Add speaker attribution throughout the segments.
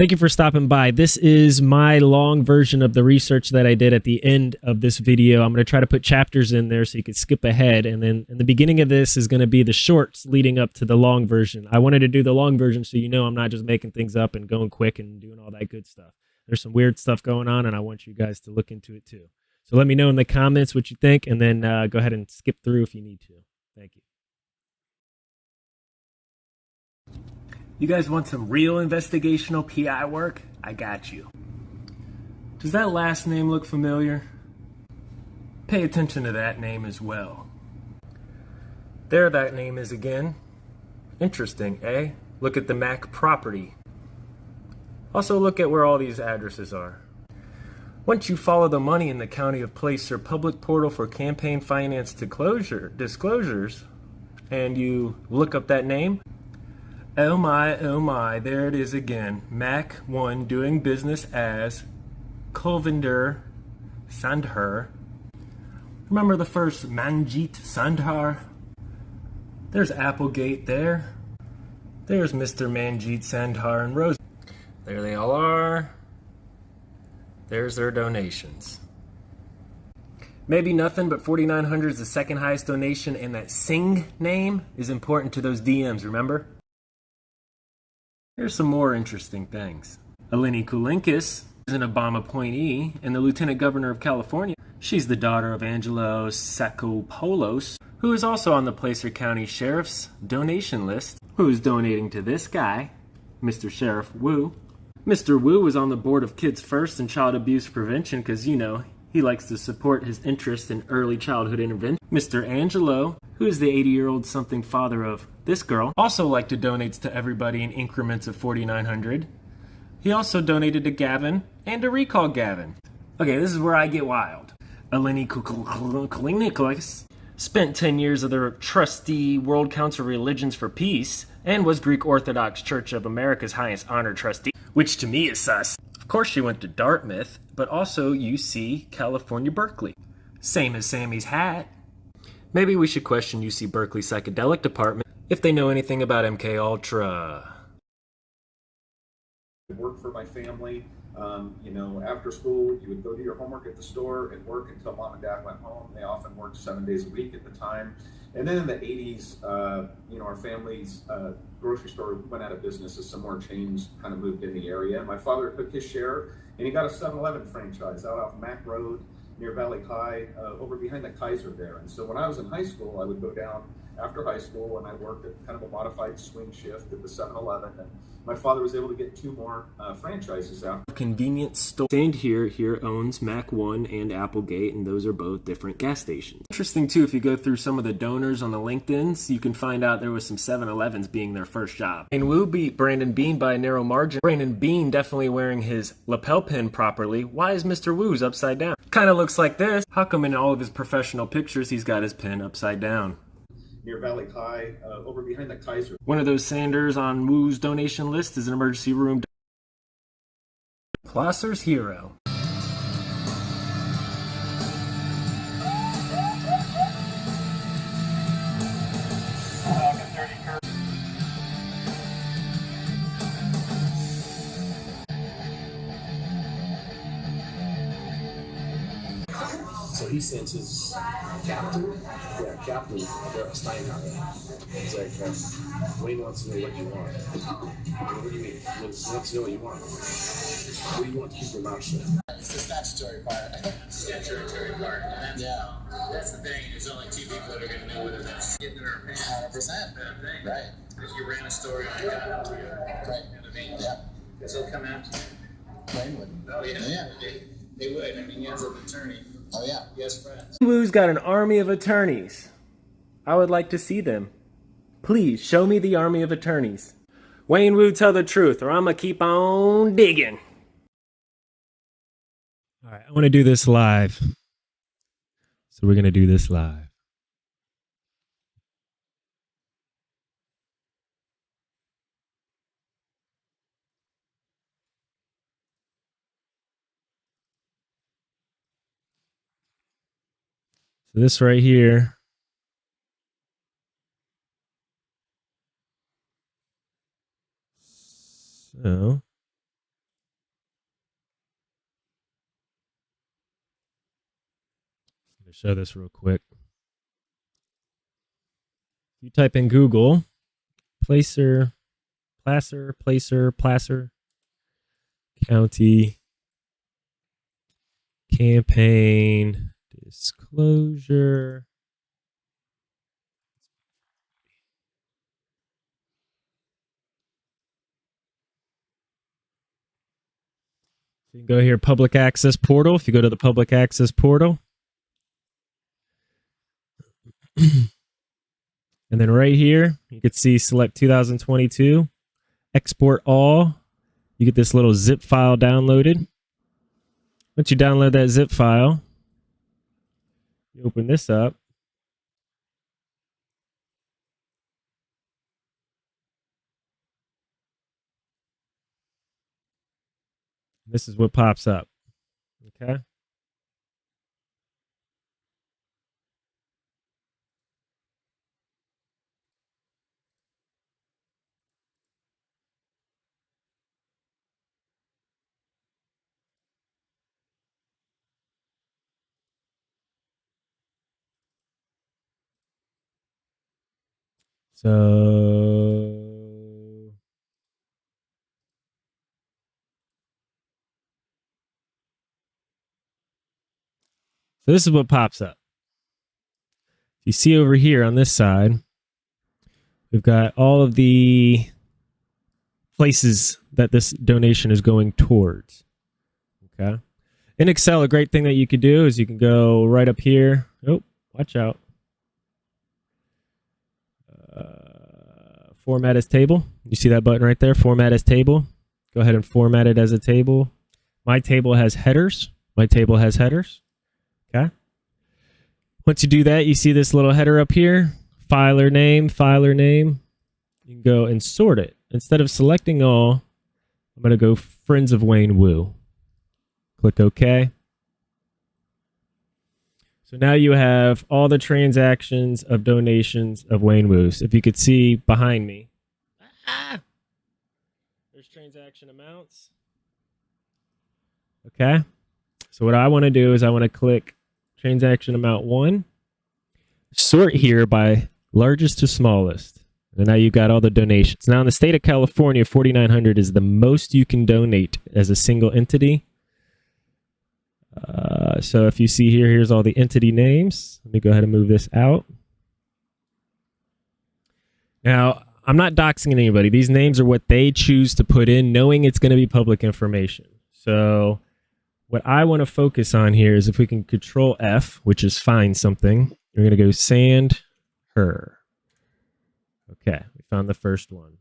Speaker 1: Thank you for stopping by. This is my long version of the research that I did at the end of this video. I'm going to try to put chapters in there so you can skip ahead. And then in the beginning of this is going to be the shorts leading up to the long version. I wanted to do the long version so you know I'm not just making things up and going quick and doing all that good stuff. There's some weird stuff going on, and I want you guys to look into it too. So let me know in the comments what you think, and then uh, go ahead and skip through if you need to. Thank you. You guys want some real investigational PI work? I got you. Does that last name look familiar? Pay attention to that name as well. There that name is again. Interesting, eh? Look at the Mac property. Also look at where all these addresses are. Once you follow the money in the County of place Placer public portal for campaign finance disclosure, disclosures, and you look up that name, Oh my, oh my, there it is again. Mac 1 doing business as Kulvinder Sandhar. Remember the first Manjit Sandhar? There's Applegate there. There's Mr. Manjit Sandhar and Rose. There they all are. There's their donations. Maybe nothing, but 4,900 is the second highest donation, and that Singh name is important to those DMs, remember? Here's some more interesting things. Eleni Kounalakis is an Obama appointee and the Lieutenant Governor of California. She's the daughter of Angelo Tsakopoulos, who is also on the Placer County Sheriff's donation list, who is donating to this guy, Mr. Sheriff Woo. Mr. Woo was on the board of Kids First and Child Abuse Prevention because, you know, he likes to support his interest in early childhood intervention. Mr. Angelo, who is the 80-year-old something father of this girl, also liked to donate to everybody in increments of 4,900. He also donated to Gavin and to recall Gavin. Okay, this is where I get wild. Eleni Kounalakis spent 10 years as the trustee World Council of Religions for Peace and was Greek Orthodox Church of America's highest honor trustee, which to me is sus. Of course she went to Dartmouth, but also UC California Berkeley. Same as Sammy's hat. Maybe we should question UC Berkeley psychedelic department if they know anything about MK Ultra.
Speaker 2: Work for my family. Um, you know, after school, you would go do your homework at the store and work until mom and dad went home. They often worked seven days a week at the time. And then in the 80s, uh, you know, our families uh, grocery store went out of business as some more chains kind of moved in the area. My father took his share and he got a 7-Eleven franchise out off Mack Road near Valley High, uh, over behind the Kaiser there. And so when I was in high school, I would go down after high school and I worked at kind of a modified swing shift at the 7-Eleven. And my father was able to get two more uh, franchises out.
Speaker 1: Convenience store. Stand here here owns Mac One and Applegate, and those are both different gas stations. Interesting too, if you go through some of the donors on the LinkedIn's, you can find out there was some 7-Elevens being their first job. And Woo beat Brandon Bean by a narrow margin. Brandon Bean definitely wearing his lapel pin properly. Why is Mr. Woo's upside down? Kind of looks like this. How come in all of his professional pictures he's got his pin upside down?
Speaker 2: Near Valley High, uh, over behind the Kaiser.
Speaker 1: One of those Sanders on Woo's donation list is an emergency room. Placer's hero.
Speaker 3: So his captain, yeah, captain Daryl Steinhardt. He's like, uh, Wayne wants to know what you want. What do you mean? He wants, wants to know what you want. What do you want to keep your mouth shut?
Speaker 4: It's the statutory part. statutory part. And that's, yeah. That's the thing. There's only two people that are going to know whether that's getting in our pants. 100%. That thing. Right. If you ran a story on it, got to you. Right. You know what I mean? Yeah. Because he'll come after you.
Speaker 3: Wayne would.
Speaker 4: Oh, yeah. Yeah. They, they would. I mean, he has an attorney.
Speaker 3: Oh, yeah.
Speaker 4: Yes, friends.
Speaker 1: Woo's got an army of attorneys. I would like to see them. Please show me the army of attorneys. Wayne Woo, tell the truth, or I'm gonna keep on digging. All right, I want to do this live. So we're gonna do this live. this right here. So. Show this real quick. You type in google placer placer placer placer county campaign disclosure. So you can go here, public access portal. If you go to the public access portal, and then right here, you can see select 2022, export all. You get this little zip file downloaded. Once you download that zip file, open this up. This is what pops up. Okay. So So this is what pops up. You see over here on this side, we've got all of the places that this donation is going towards. Okay. In Excel, a great thing that you could do is you can go right up here. Oh, watch out. Format as table. You see that button right there? Format as table. Go ahead and format it as a table. My table has headers. My table has headers. Okay. Once you do that, you see this little header up here, filer name, filer name. You can go and sort it. Instead of selecting all, I'm going to go Friends of Wayne Woo. Click OK. So now you have all the transactions of donations of Wayne Woo's. If you could see behind me, ah, there's transaction amounts. Okay. So what I want to do is I want to click transaction amount one, sort here by largest to smallest. And now you've got all the donations. Now in the state of California, 4,900 is the most you can donate as a single entity. Uh, so if you see here, here's all the entity names. Let me go ahead and move this out. Now, I'm not doxing anybody. These names are what they choose to put in, knowing it's going to be public information. So what I want to focus on here is if we can control F, which is find something, we're going to go sand her. Okay, we found the first one.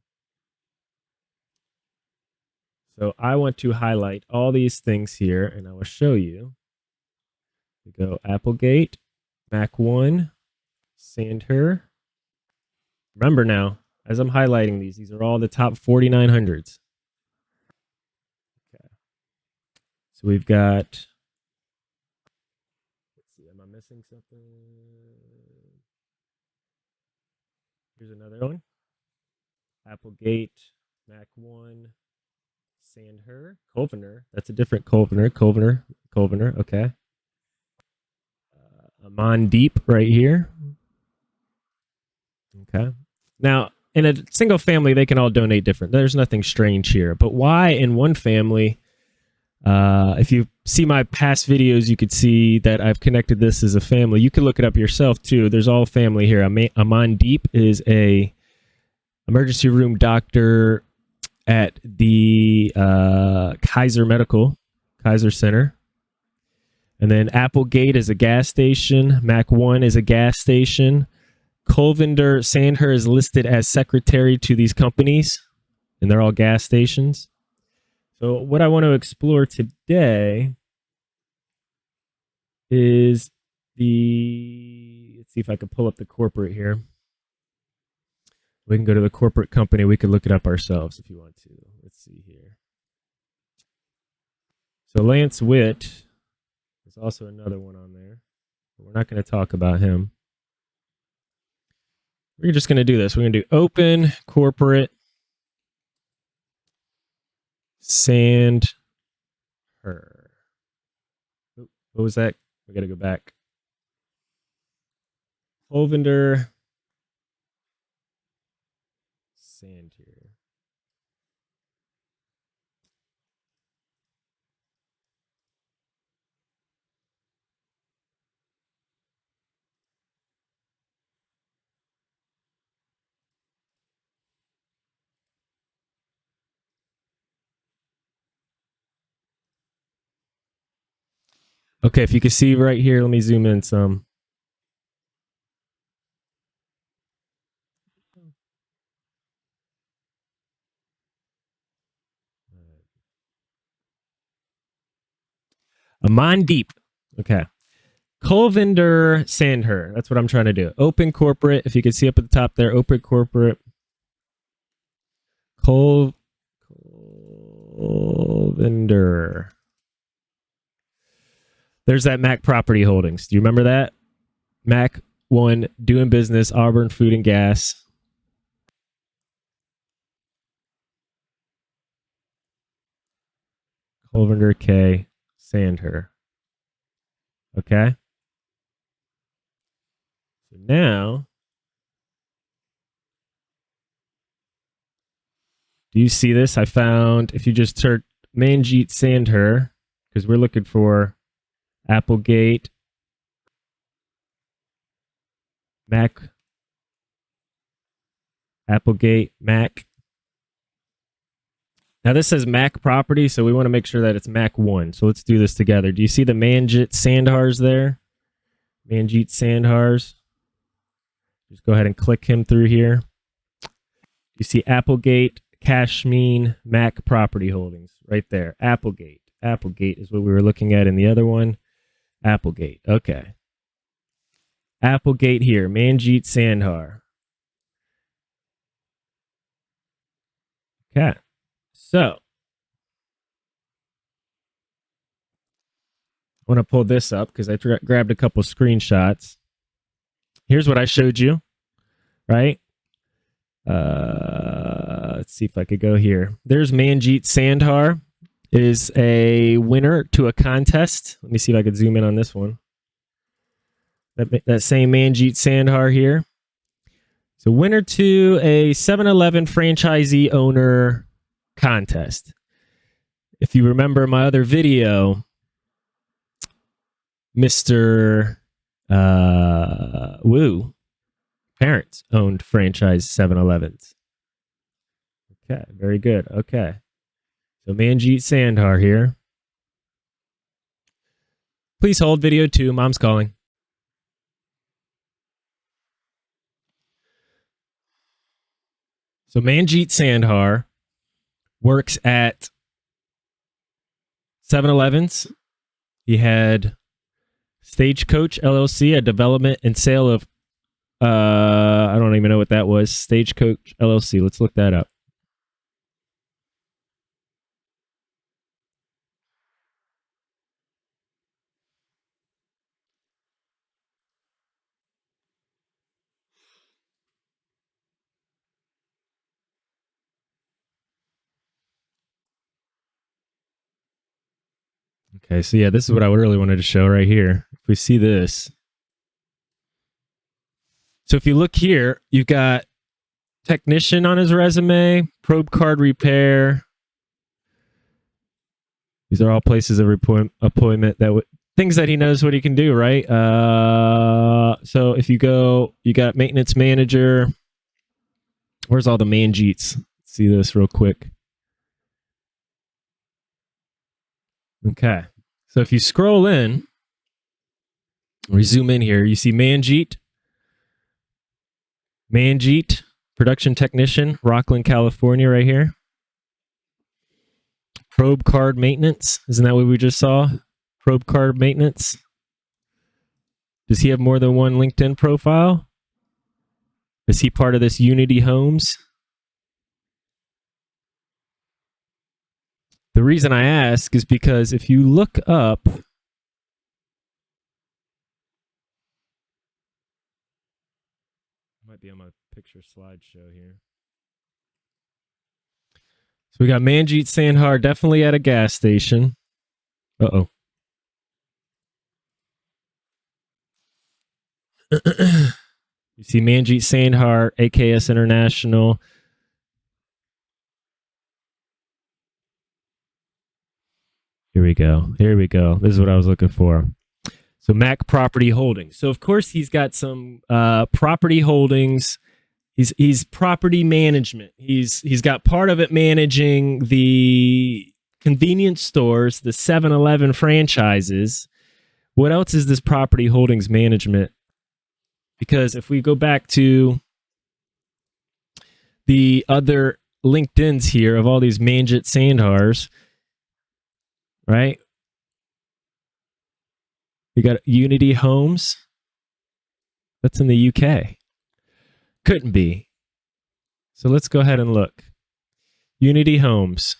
Speaker 1: So I want to highlight all these things here and I will show you. We go Applegate, Mac 1, sand her. Remember now, as I'm highlighting these, these are all the top 4900s. Okay. So we've got, let's see, am I missing something? Here's another one. Applegate, Mac 1, Sandher, Covener. That's a different Covener, Covener, Covener. Okay. Uh, Amandeep right here. Okay. Now, in a single family, they can all donate different. There's nothing strange here. But why in one family? Uh, if you see my past videos, you could see that I've connected this as a family. You can look it up yourself too. There's all family here. Amandeep is a emergency room doctor at the uh, Kaiser Medical, Kaiser Center. And then Applegate is a gas station. Mac 1 is a gas station. Colvinder Sandher is listed as secretary to these companies, and they're all gas stations. So, what I want to explore today is the. Let's see if I can pull up the corporate here. We can go to the corporate company. We could look it up ourselves if you want to. Let's see here. So, Lance Witt is also another one on there. But we're not going to talk about him. We're just going to do this. We're going to do open corporate sand her. What was that? We got to go back. Holvender. Sand here. Okay, if you can see right here, let me zoom in some. Amandeep. Okay. Colvinder Sandher. That's what I'm trying to do. Open corporate. If you can see up at the top there, open corporate. Col Colvinder. There's that Mac Property Holdings. Do you remember that? Mac one doing business, Auburn Food and Gas. Colvinder K. Sandher. Okay. So now, do you see this? I found if you just search Manjeet Sandher, because we're looking for Applegate, Mac, Applegate, Mac. Now this says Mac property, so we want to make sure that it's Mac 1. So let's do this together. Do you see the Manjit Sandhars there? Manjit Sandhars. Just go ahead and click him through here. You see Applegate, Cashmeen, Mac property holdings right there. Applegate. Applegate is what we were looking at in the other one. Applegate. Okay. Applegate here. Manjit Sandhar. Okay. So, I want to pull this up because I grabbed a couple screenshots. Here's what I showed you, right? Uh, let's see if I could go here. There's Manjeet Sandhar is a winner to a contest. Let me see if I could zoom in on this one. That, that same Manjeet Sandhar here. So winner to a 7-Eleven franchisee owner contest. If you remember my other video, Mr. Uh, Woo, parents owned franchise 7-Elevens. Okay, very good. Okay. So Manjeet Sandhar here. Please hold video two. Mom's calling. So Manjeet Sandhar works at 7-Elevens. He had Stagecoach LLC, a development and sale of uh I don't even know what that was. Stagecoach LLC. Let's look that up. Okay, so yeah, this is what I really wanted to show right here. If we see this. So if you look here, you've got technician on his resume, probe card repair. These are all places of appointment that w- things that he knows what he can do, right? Uh, so if you go, you got maintenance manager. Where's all the manjeets? see this real quick. Okay. So if you scroll in, we zoom in here, you see Manjeet. Manjeet, production technician, Rocklin, California, right here. Probe card maintenance. Isn't that what we just saw? Probe card maintenance. Does he have more than one LinkedIn profile? Is he part of this Unity Homes? The reason I ask is because if you look up might be on my picture slideshow here. So we got Manjeet Sandhar definitely at a gas station. Uh oh. You see Manjeet Sandhar, AKS International. Here we go. Here we go. This is what I was looking for. So Mac Property Holdings. So of course he's got some uh, property holdings. He's he's property management. He's he's got part of it managing the convenience stores, the 7-Eleven franchises. What else is this property holdings management? Because if we go back to the other LinkedIn's here of all these Manjit Sandhars, right? We got Unity Homes. That's in the UK. Couldn't be. So let's go ahead and look. Unity Homes.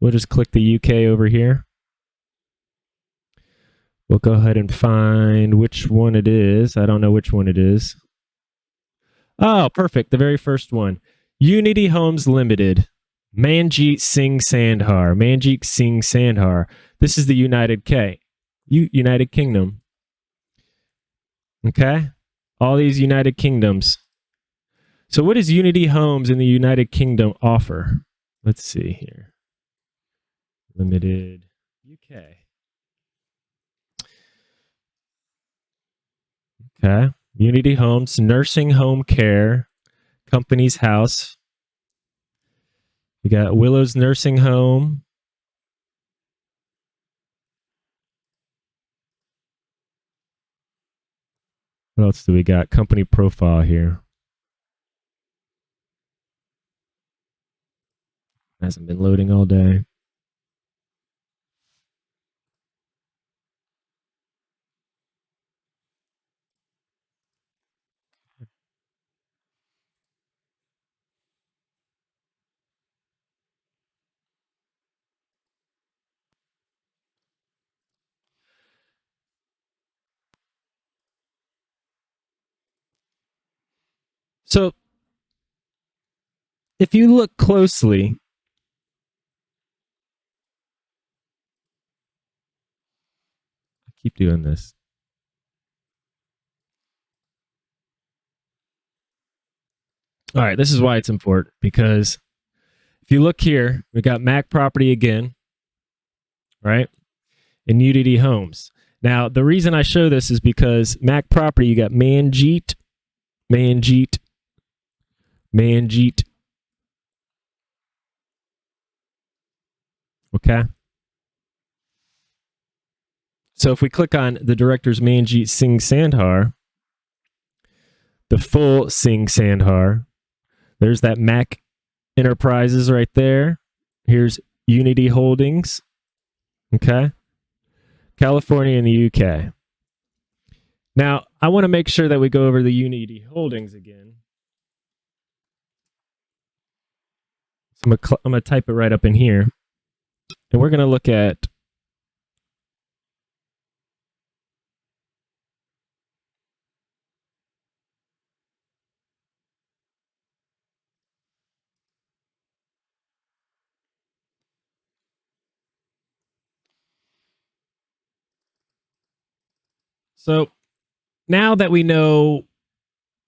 Speaker 1: We'll just click the UK over here. We'll go ahead and find which one it is. I don't know which one it is. Oh, perfect. The very first one. Unity Homes Limited. Manjeet Singh Sandhar. Manjeet Singh Sandhar. This is the United K. United Kingdom. Okay? All these United Kingdoms. So what does Unity Homes in the United Kingdom offer? Let's see here. Limited UK. Okay. Unity Homes, nursing home care, company's house. We got Willow's Nursing Home. What else do we got? Company profile here. Hasn't been loading all day. So, if you look closely, I keep doing this. All right, this is why it's important because if you look here, we got Mac property again, right? And Unity Homes. Now, the reason I show this is because Mac property, you got Manjeet, Manjeet, Manjeet. Okay. So if we click on the director's Manjeet Singh Sandhar, the full Singh Sandhar, there's that Mac Enterprises right there. Here's Unity Holdings. Okay. California and the UK. Now, I want to make sure that we go over the Unity Holdings again. I'm to type it right up in here. And we're going to look at So now that we know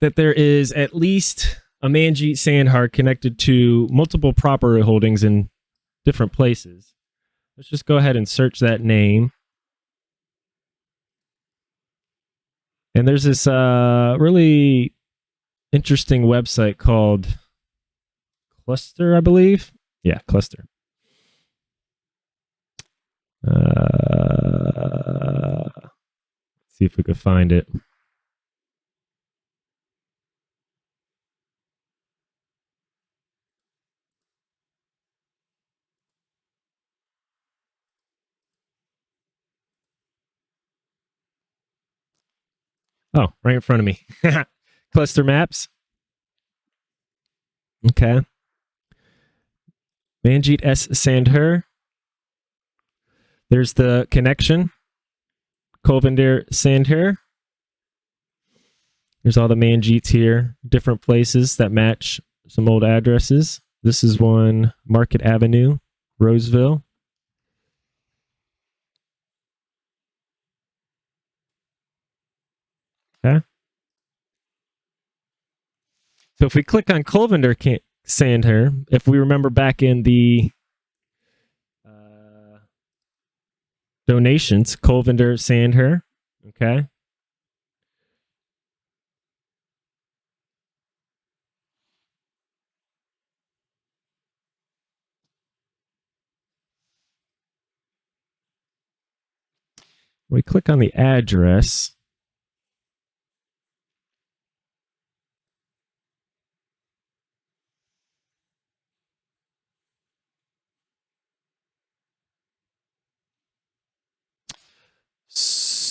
Speaker 1: that there is at least a Manjeet Sandhar connected to multiple property holdings in different places, let's just go ahead and search that name. And there's this uh, really interesting website called Cluster, I believe. Yeah, Cluster. Uh, see if we could find it. Oh, right in front of me. Cluster maps. Okay. Manjeet S. Sandhar. There's the connection. Kolvinder Sandhar. There's all the Manjeets here, different places that match some old addresses. This is one Market Avenue, Roseville. Okay. So if we click on Colvender Ca- Sandher, if we remember back in the uh, donations, Colvender Sandher, okay. We click on the address.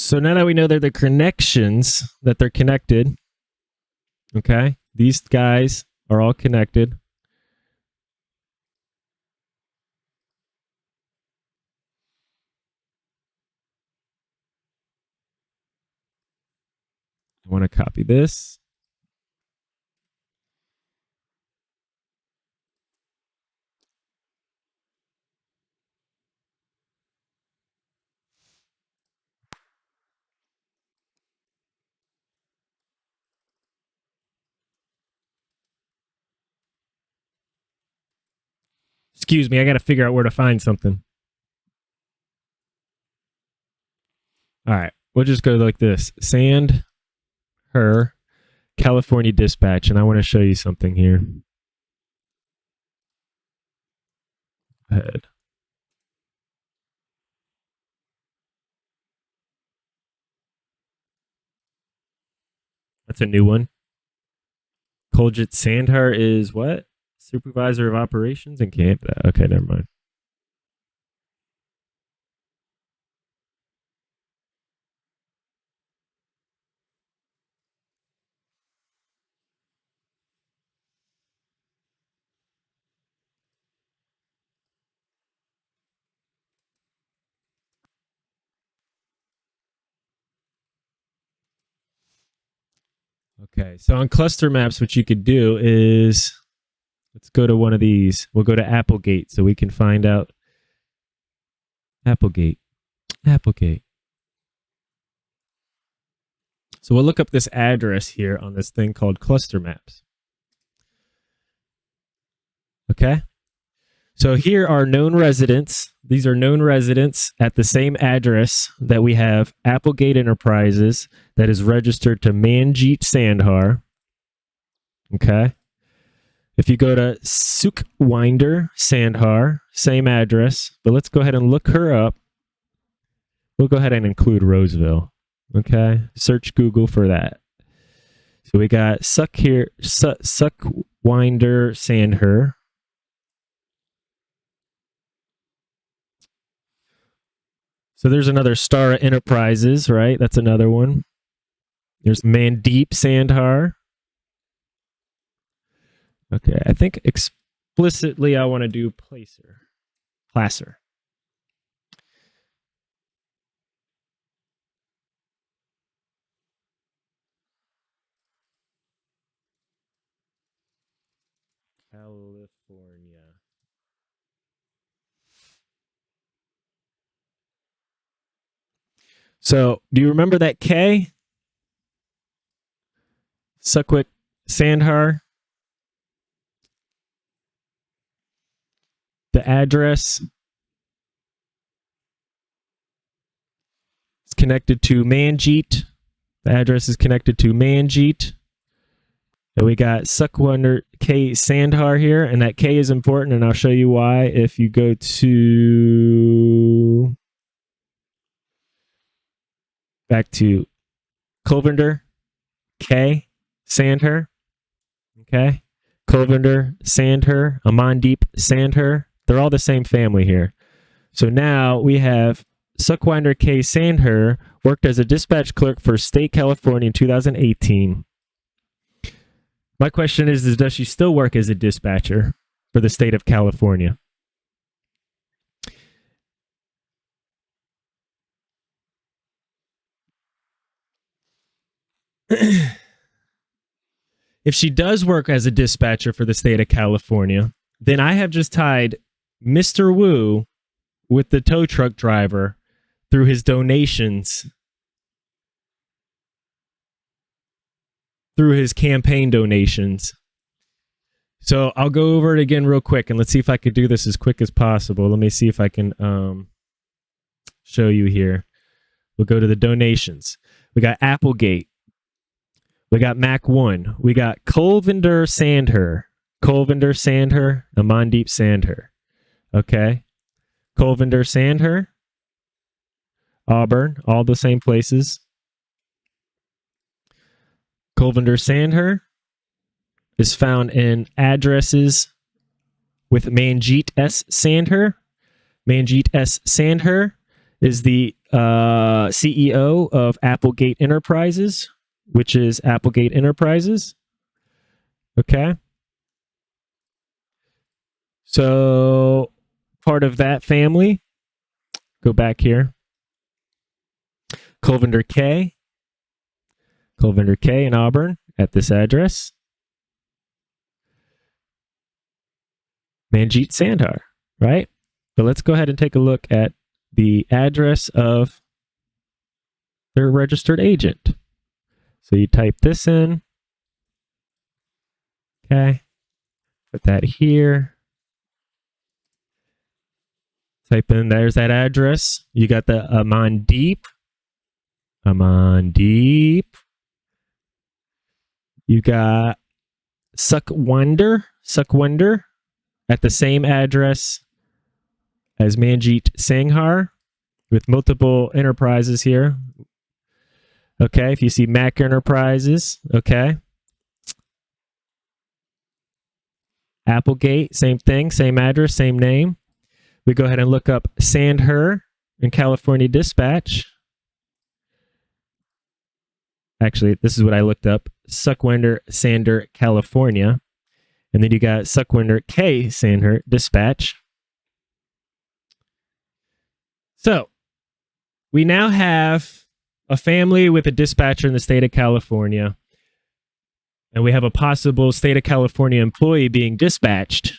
Speaker 1: So now that we know they're the connections, that they're connected, okay, these guys are all connected. I want to copy this. Excuse me, I got to figure out where to find something. All right, we'll just go like this. Sand her California Dispatch, and I want to show you something here. Ahead. That's a new one. Koljit Sandhar is what? Supervisor of Operations in Canada. Uh, okay, never mind. Okay, so on cluster maps, what you could do is let's go to one of these. We'll go to Applegate so we can find out Applegate. Applegate. So we'll look up this address here on this thing called cluster maps. Okay. So here are known residents. These are known residents at the same address that we have Applegate Enterprises that is registered to Manjeet Sandhar. Okay. If you go to Sukhwinder Sandhar, same address, but let's go ahead and look her up. We'll go ahead and include Roseville. Okay. Search Google for that. So we got Suck here, Suck, Sukhwinder Sandhar. So there's another Star Enterprises, right? That's another one. There's Mandeep Sandhar. Okay, I think explicitly I want to do placer. Placer. California. So, do you remember that K? Suckwick Sandhar. The address is connected to Manjeet. The address is connected to Manjeet. And we got Sukhwinder K Sandhar here, and that K is important, and I'll show you why if you go to back to Colvender K Sandher. Okay. Colvender Sandher, Amandeep Sandher. They're all the same family here. So now we have Sukhwinder K. Sandher worked as a dispatch clerk for State California in 2018. My question is, is does she still work as a dispatcher for the state of California? if she does work as a dispatcher for the state of California, then I have just tied Mr. Woo with the tow truck driver through his donations, through his campaign donations. So I'll go over it again real quick and let's see if I could do this as quick as possible. Let me see if I can um, show you here. We'll go to the donations. We got Applegate. We got Mac One. We got Colvinder Sandher. Colvinder Sandher. Amandeep Sandher. Okay. Colvinder Sandher. Auburn. All the same places. Colvinder Sandher is found in addresses with Manjeet S. Sandher. Manjeet S. Sandher is the uh, CEO of Applegate Enterprises, which is Applegate Enterprises. Okay. So, part of that family, go back here. Colvinder K. Colvinder K in Auburn at this address. Manjeet Sandhar, right? But let's go ahead and take a look at the address of their registered agent. So you type this in. Okay. Put that here. Type in, there's that address. You got the Amon Deep. Amandeep. Amandeep. You got Suck Wonder. Suck Wonder at the same address as Manjeet Sanghar with multiple enterprises here. Okay, if you see Mac Enterprises, okay. Applegate, same thing, same address, same name. We go ahead and look up Sandher in California Dispatch. Actually, this is what I looked up. Sukhwinder Sander, California. And then you got Sukhwinder K. Sandher Dispatch. So we now have a family with a dispatcher in the state of California. And we have a possible state of California employee being dispatched,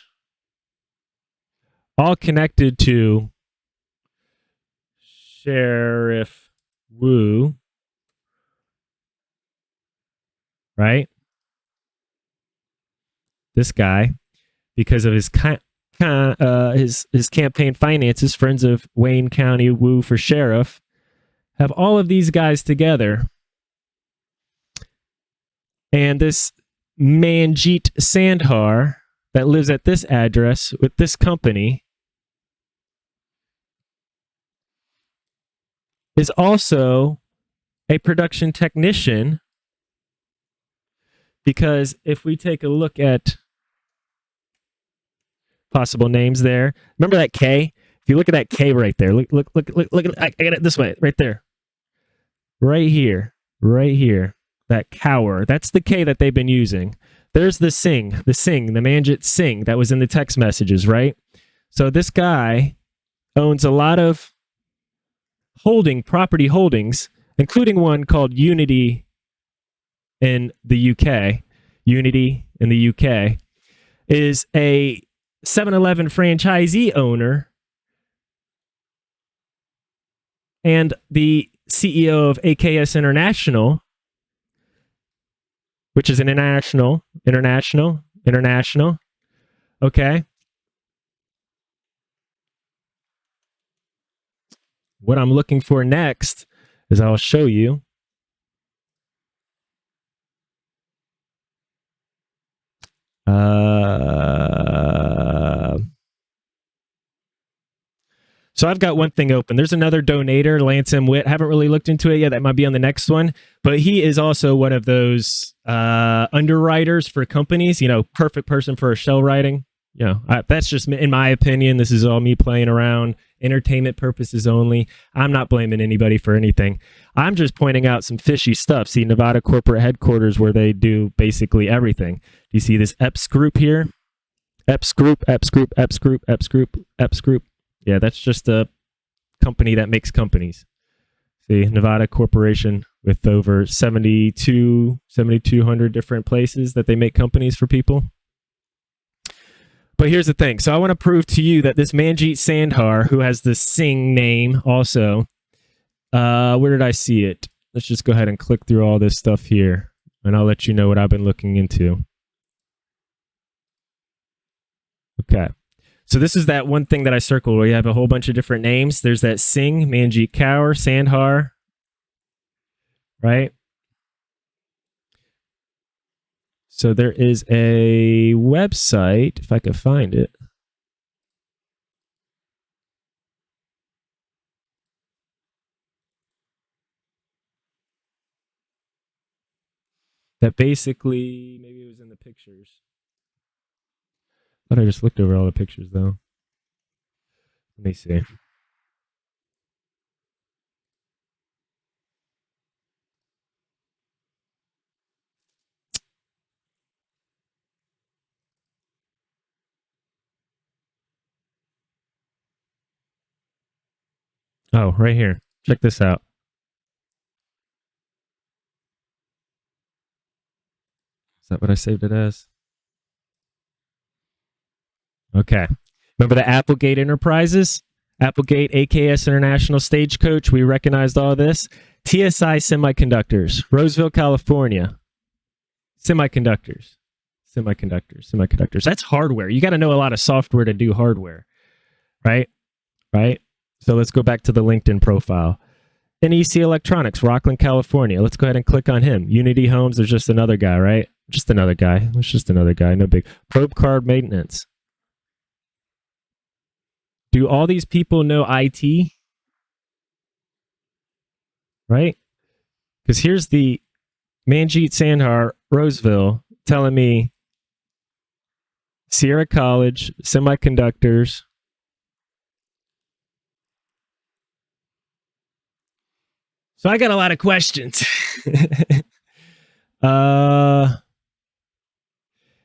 Speaker 1: all connected to Sheriff Woo, right? This guy, because of his uh, his his campaign finances, friends of Wayne County Woo for sheriff, have all of these guys together, and this Manjeet Sandhar that lives at this address with this company is also a production technician because if we take a look at possible names there. Remember that K? If you look at that K right there, look, look, look, look, look. I got it this way, right there, right here, right here. That Kaur. That's the K that they've been using. There's the Singh, the Singh, the Manjit Singh that was in the text messages, right? So this guy owns a lot of holding property holdings, including one called Unity in the UK. Unity in the UK is a 7 Eleven franchisee owner and the CEO of AKS International, which is an international, international, international. Okay. What I'm looking for next is I'll show you. Uh, so I've got one thing open. There's another donator, Lance M. Witt. Haven't really looked into it yet. That might be on the next one. But he is also one of those uh, underwriters for companies. You know, perfect person for a shell writing. You know, I, that's just in my opinion. This is all me playing around, entertainment purposes only. I'm not blaming anybody for anything. I'm just pointing out some fishy stuff. See, Nevada corporate headquarters where they do basically everything. Do you see this EPS group here? EPS group, EPS group, EPS group, EPS group, EPS group. Yeah, that's just a company that makes companies. See, Nevada Corporation with over 72, 7,200 different places that they make companies for people. But here's the thing. So I want to prove to you that this Manjeet Sandhar, who has the Singh name also, uh, where did I see it? Let's just go ahead and click through all this stuff here, and I'll let you know what I've been looking into. Okay. So this is that one thing that I circled where you have a whole bunch of different names. There's that Singh, Manjeet Kaur, Sandhar, right? So there is a website, if I could find it. That basically, maybe it was in the pictures. Thought I just looked over all the pictures though. Let me see. Oh, right here. Check this out. Is that what I saved it as? Okay. Remember the Applegate Enterprises? Applegate, AKS International Stagecoach. We recognized all this. TSI Semiconductors, Roseville, California. Semiconductors. Semiconductors. Semiconductors. That's hardware. You got to know a lot of software to do hardware. Right? Right? So let's go back to the LinkedIn profile. NEC Electronics, Rocklin, California. Let's go ahead and click on him. Unity Homes, there's just another guy, right? Just another guy. It's just another guy. No big. Probe card maintenance. Do all these people know IT? Right? Because here's the Manjeet Sandhar, Roseville, telling me Sierra College, semiconductors. So I got a lot of questions. uh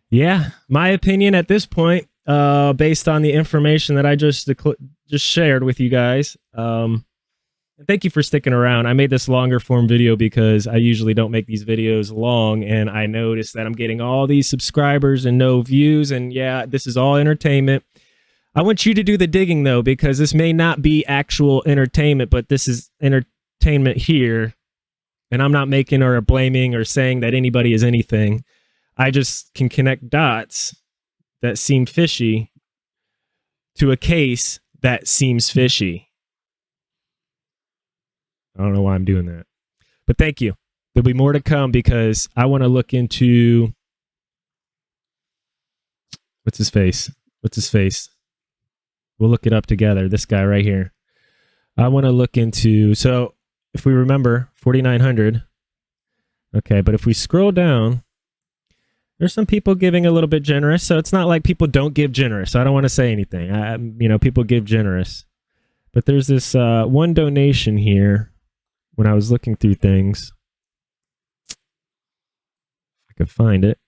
Speaker 1: yeah, my opinion at this point uh, based on the information that I just just shared with you guys. Um, thank you for sticking around. I made this longer form video because I usually don't make these videos long, and I noticed that I'm getting all these subscribers and no views. And yeah, this is all entertainment. I want you to do the digging though, because this may not be actual entertainment, but this is entertainment here. And I'm not making or blaming or saying that anybody is anything. I just can connect dots that seem fishy to a case that seems fishy. I don't know why I'm doing that. But thank you. There'll be more to come because I want to look into what's his face? What's his face? We'll look it up together. This guy right here. I want to look into so if we remember 4900 okay, but if we scroll down there's some people giving a little bit generous, so it's not like people don't give generous. I don't want to say anything. I, you know, people give generous, but there's this uh, one donation here. When I was looking through things, I could find it.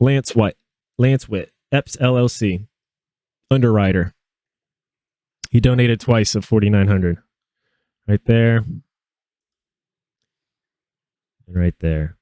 Speaker 1: Lance White, Lance Witt, Epps LLC, underwriter. He donated twice of forty nine hundred, right there, and right there.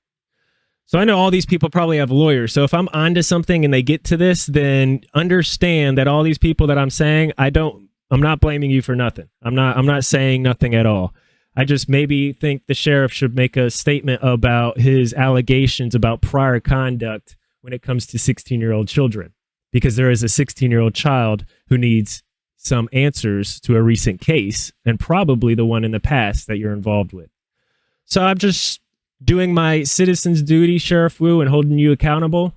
Speaker 1: So I know all these people probably have lawyers. So if I'm onto something and they get to this, then understand that all these people that I'm saying, I don't I'm not blaming you for nothing. I'm not I'm not saying nothing at all. I just maybe think the sheriff should make a statement about his allegations about prior conduct when it comes to 16-year-old children because there is a 16-year-old child who needs some answers to a recent case and probably the one in the past that you're involved with. So I'm just doing my citizen's duty, Sheriff Woo, and holding you accountable.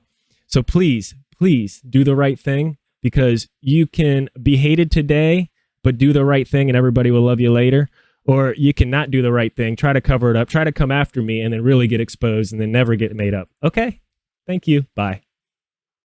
Speaker 1: So please, please do the right thing because you can be hated today, but do the right thing and everybody will love you later. Or you cannot do the right thing, try to cover it up, try to come after me and then really get exposed and then never get made up. Okay? Thank you. Bye.